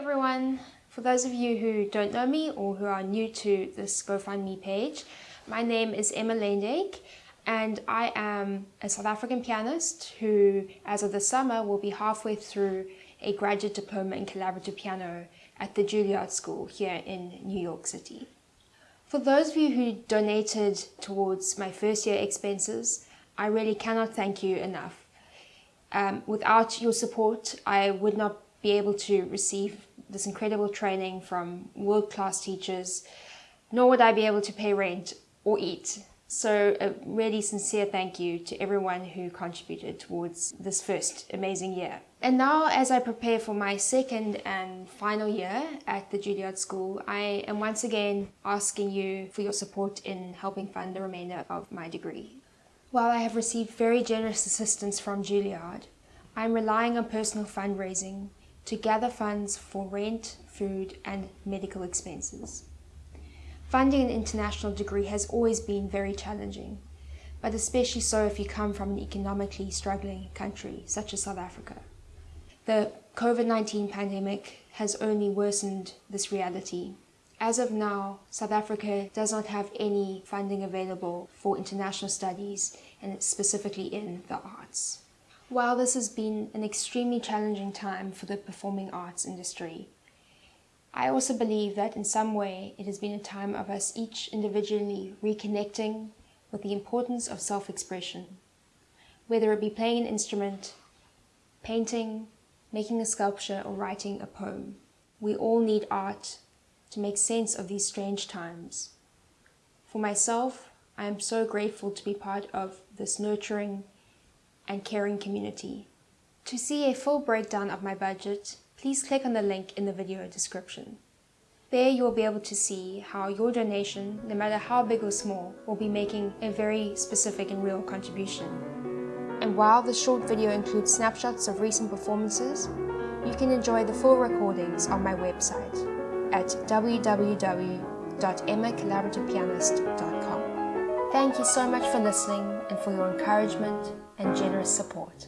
everyone. For those of you who don't know me or who are new to this GoFundMe page, my name is Emma Lendake and I am a South African pianist who, as of the summer, will be halfway through a graduate diploma in collaborative piano at the Juilliard School here in New York City. For those of you who donated towards my first year expenses, I really cannot thank you enough. Um, without your support, I would not be able to receive this incredible training from world-class teachers, nor would I be able to pay rent or eat. So a really sincere thank you to everyone who contributed towards this first amazing year. And now as I prepare for my second and final year at the Juilliard School, I am once again asking you for your support in helping fund the remainder of my degree. While I have received very generous assistance from Juilliard, I am relying on personal fundraising to gather funds for rent, food and medical expenses. Funding an international degree has always been very challenging, but especially so if you come from an economically struggling country such as South Africa. The COVID-19 pandemic has only worsened this reality. As of now, South Africa does not have any funding available for international studies and specifically in the arts. While this has been an extremely challenging time for the performing arts industry, I also believe that in some way it has been a time of us each individually reconnecting with the importance of self-expression, whether it be playing an instrument, painting, making a sculpture or writing a poem. We all need art to make sense of these strange times. For myself, I am so grateful to be part of this nurturing and caring community. To see a full breakdown of my budget, please click on the link in the video description. There you will be able to see how your donation, no matter how big or small, will be making a very specific and real contribution. And while this short video includes snapshots of recent performances, you can enjoy the full recordings on my website at www.emmacollaborativepianist.com. Thank you so much for listening and for your encouragement and generous support.